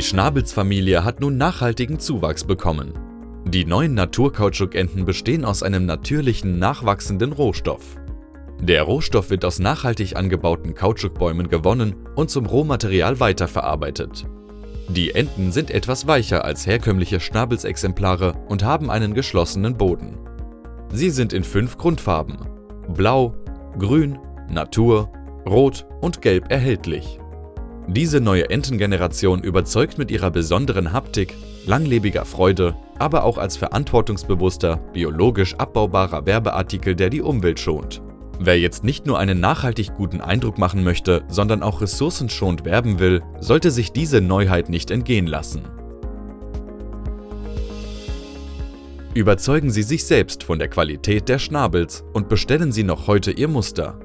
Die Schnabelsfamilie hat nun nachhaltigen Zuwachs bekommen. Die neuen Naturkautschukenten bestehen aus einem natürlichen, nachwachsenden Rohstoff. Der Rohstoff wird aus nachhaltig angebauten Kautschukbäumen gewonnen und zum Rohmaterial weiterverarbeitet. Die Enten sind etwas weicher als herkömmliche Schnabelsexemplare und haben einen geschlossenen Boden. Sie sind in fünf Grundfarben Blau, Grün, Natur, Rot und Gelb erhältlich. Diese neue Entengeneration überzeugt mit ihrer besonderen Haptik, langlebiger Freude, aber auch als verantwortungsbewusster, biologisch abbaubarer Werbeartikel, der die Umwelt schont. Wer jetzt nicht nur einen nachhaltig guten Eindruck machen möchte, sondern auch ressourcenschonend werben will, sollte sich diese Neuheit nicht entgehen lassen. Überzeugen Sie sich selbst von der Qualität der Schnabels und bestellen Sie noch heute Ihr Muster.